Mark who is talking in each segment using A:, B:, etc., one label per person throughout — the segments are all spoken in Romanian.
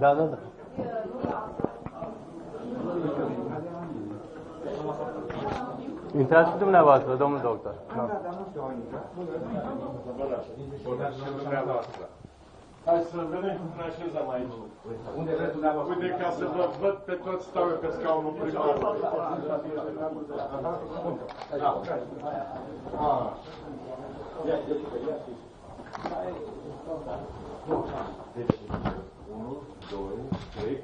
A: Da, da, da. Intrați și dumneavoastră, domnul doctor. Da.
B: Hai să vedem cum ne așezăm aici. Unde vreți dumneavoastră? Uite, ca să vă văd pe toți stau eu pe scaunul primar. Da. Ah. Deci, unu, doi, trei,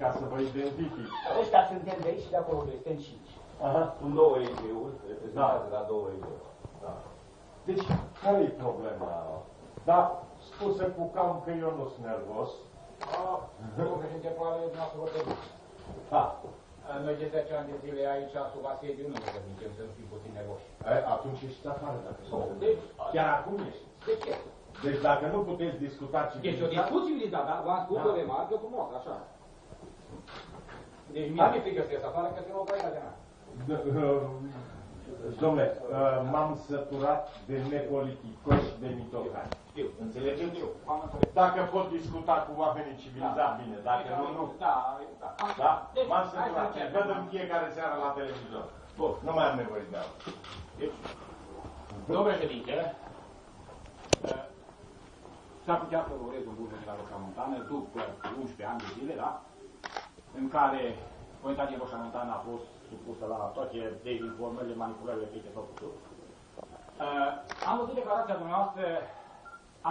B: ca să vă identific.
C: Ăștia suntem de aici și de acolo, suntem cinci.
B: Aha.
D: Sunt două EG-uri, reprezentate la două EG-uri.
B: Da. Deci, care e problema? Da, spuse cu cam că eu nu sunt nervos.
E: Domnul președinte, probabil dumneavoastră vă trebuie.
B: Da.
E: Noi de 10 ani de zile aici, sub asediu, nu ne permitem să nu fim puțin nervoși.
B: E, atunci ești afară dacă sunt.
E: Deci,
B: Chiar acum ești.
E: de ce?
B: Deci dacă nu puteți discuta
E: Este o
B: civilizație...
E: discuție civilizată, dar v-am spus
B: Da.
E: o remarcă frumoasă, așa. Deci mie mi-e frică să ies afară, că se mă băi la general.
B: Domnule, uh, m-am săturat de nepoliticoși și de mitocani.
E: Știu.
B: Înțelegeți?
E: Știu, am înțeles.
B: Dacă pot discuta cu oamenii civilizați, bine. Dacă nu, nu.
E: Da, da.
B: Da?
E: Deci,
B: M-am
E: hai să
B: săturat.
E: începem.
B: Văd în fiecare seară la televizor. Bun, nu mai am nevoie de asta.
E: Domnul președinte, uh, s-ar putea să vă urez un bun venit la Roșia Montană după 11 ani de zile, da? În care Comunitatea Roșia Montană a fost supusă la toate dezinformările, manipulările pe ce s-au putut. Uh, am văzut declarația dumneavoastră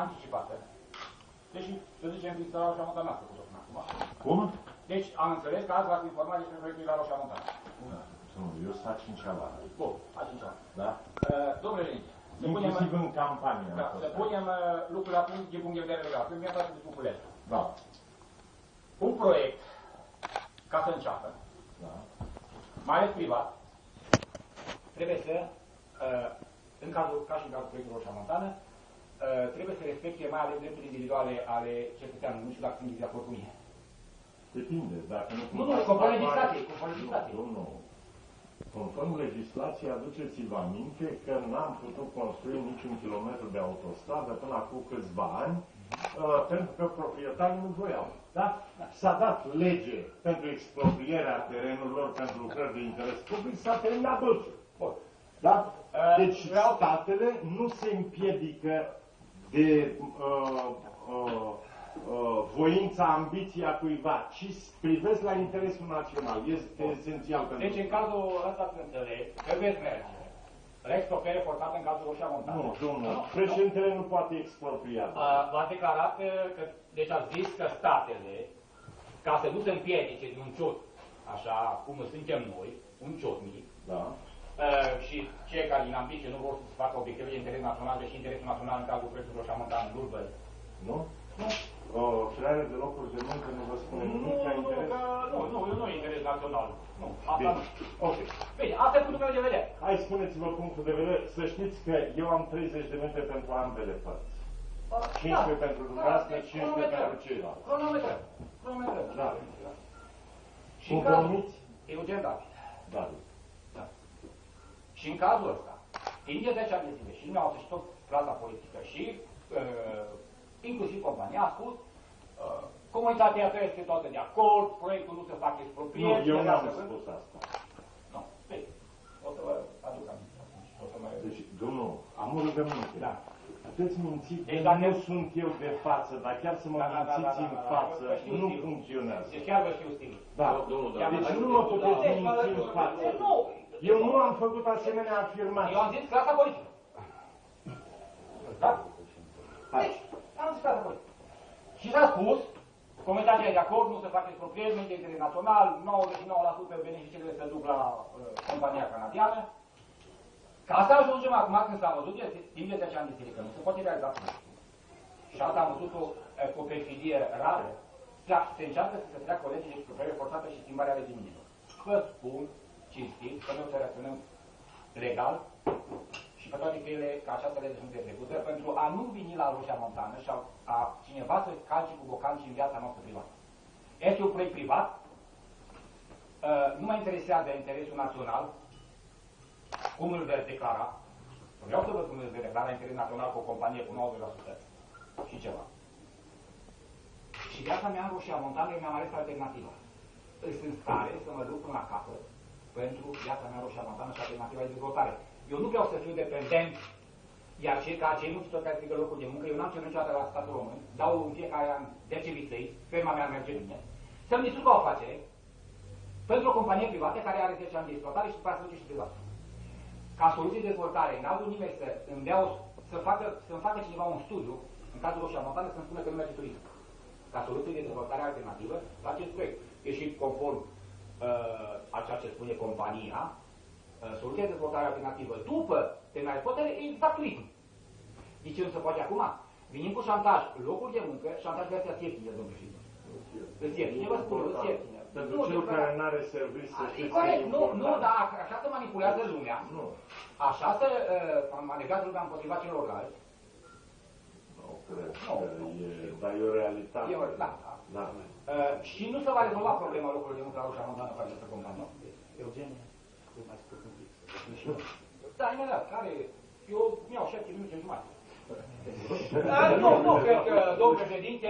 E: anticipată. Deși, să zicem, că la Roșia Montană n-a făcut-o până acum.
B: Cum?
E: Deci, am înțeles că azi v-ați informat despre proiectul la Roșia Montană.
B: Da. Eu sunt a cincea oară.
E: Bun, a cincea.
B: Da?
E: Uh, domnule președinte, să punem,
B: Inclusiv în campanie. am
E: da,
B: fost.
E: să punem uh, lucrurile la punct din punct de vedere legal. Când mi-a dat de Cuculescu.
B: Da.
E: Un proiect, ca să înceapă,
B: Da.
E: mai ales privat, trebuie să, uh, în cazul, ca și în cazul proiectului Roșia Montană, uh, trebuie să respecte mai ales drepturile individuale ale cetățeanului. Nu știu dacă sunt de acord cu mine.
B: Depinde, dacă nu...
E: Nu, nu, conform legislației, conform legislației.
B: Nu, nu. Conform legislației, aduceți-vă aminte că n-am putut construi niciun kilometru de autostradă până acum câțiva ani, uh, pentru că proprietarii nu voiau. Da? S-a dat lege pentru exproprierea terenurilor pentru lucrări de interes public, s-a terminat dulciul.
E: Bun.
B: Da?
E: Uh,
B: Deci
E: vreau-
B: statele nu se împiedică de uh, uh, uh, voința, ambiția cuiva, ci privesc la interesul național. Este esențial pentru
E: Deci, în cazul ăsta să înțeleg, că veți merge. La expropriere forțată în cazul Roșia Montană.
B: Nu, domnul, președintele nu poate expropria.
E: A- V-a declarat uh, că, deci a zis că statele, ca să nu se împiedice de un ciot, așa cum suntem noi, un ciot mic,
B: Da.
E: uh, și cei care din ambiție nu vor să facă obiective de interes național, deși interesul național în cazul proiectului Roșia Montană nu-l văd.
B: Nu?
E: Nu,
B: O creare de locuri de muncă nu vă spune
E: nu,
B: nimic ca
E: nu,
B: interes?
E: că, nu, nu, nu e interes național. Nu, asta
B: Bine.
E: nu.
B: Ok.
E: Bine, asta e punctul meu de vedere.
B: Hai spuneți-vă punctul de vedere. Să știți că eu am 30 de minute pentru ambele părți. 15 pentru dumneavoastră, 15 pentru ceilalți.
E: Cronometrăm. Cronometrăm.
B: Da.
E: Și în cazul,
B: Conformiți?
E: Eugen David.
B: Da.
E: Și în cazul ăsta, timp de 10 ani de zile, și dumneavoastră și tot clasa politică și uh, inclusiv compania a spus uh, comunitatea asta este toată de acord, proiectul nu se face
B: Nu,
E: expropriere.
B: eu
E: se
B: n-am
E: lasă-
B: spus asta.
E: Nu, bine, o să vă aduc aminte. atunci, O să mai...
B: Deci, domnul, am o rugăminte.
E: Da.
B: Puteți minți că
E: Deci dacă-
B: nu sunt eu de față, dar chiar să mă
E: Da, da, da,
B: mințiți
E: da, da,
B: în
E: da, da,
B: față,
E: vă știu
B: nu
E: stilul.
B: funcționează.
E: Deci chiar vă știu stilul.
B: Da.
D: Domnul,
E: Chiar
D: da.
E: vă
B: Deci
E: știu
B: nu mă
E: stilul.
B: puteți
E: Deci,
B: minți în
E: vă-
B: față.
E: Nu.
B: Eu nu am făcut asemenea afirmații.
E: Eu am zis clasa politică. Da? Deci, am zis clasa politică. Și s-a spus, comunitatea e de acord, nu se face expropriere, nu este interes național, 99% beneficiile se duc la uh, compania canadiană. Ca să ajungem acum când s-a văzut, este timp de 10 ani de zile, că nu se poate realiza acum. Și asta am văzut-o uh, cu o perfidie rară. Da, se încearcă să se treacă o lege de expropriere forțată și schimbarea regiminilor. Vă spun, cinstit, că noi o să reacționăm legal și pe toate căile ca această lege sunt execută pentru a nu veni la Roșia Montană și a, a cineva să calce cu bocanci în viața noastră privată. Este un proiect privat, uh, nu mă interesează interesul național, cum îl veți declara. Vreau să văd cum îl veți declara interes național cu o companie cu 90% și ceva. Și viața mea în Roșia Montană mi-am ales alternativa. Sunt în stare să mă duc până la capăt pentru viața mea în Roșia Montană și alternativa de dezvoltare. Eu nu vreau să fiu dependent, iar cei ca cei mulți care strică locuri de muncă, eu n-am cerut niciodată la statul român, dau în fiecare an 10 viței, firma mea merge bine, să-mi distrug o afacere pentru o companie privată care are 10 ani de exploatare și după aceea se duce și privat. Ca soluție de dezvoltare, n-au vrut nimeni să îmi dea o, să facă, să-mi facă cineva un studiu, în cazul Roșia Montană, să-mi spună că nu merge turism. Ca soluție de dezvoltare alternativă la acest proiect. E și conform uh, a ceea ce spune compania, uh, soluția de dezvoltare alternativă după terminarea exploatării e exact turism. De ce nu se face acum? Venim cu șantaj, locuri de muncă, șantaj de astea ieftine, domnul președinte. Îți ieftine, vă spun, îți ieftine.
B: Pentru
E: Nu,
B: cel
E: din
B: care
E: păcate.
B: nu are serviciu, să
E: E
B: știți,
E: corect, nu,
B: important.
E: nu, dar așa se manipulează lumea.
B: Nu,
E: Așa se uh, manevrează lumea împotriva celorlalți.
B: nu cred
E: Nu,
B: că
E: nu.
B: e, dar e o realitate.
E: E o- da, da.
B: Da.
E: Uh, și nu se va rezolva problema locurilor de muncă la Roșia Montană cu această companie. Eugenie, cât mai scurt un pic. Da, imediat, care, eu mi-au șapte minute jumătate. Uh, nu, nu, cred că, domnul președinte,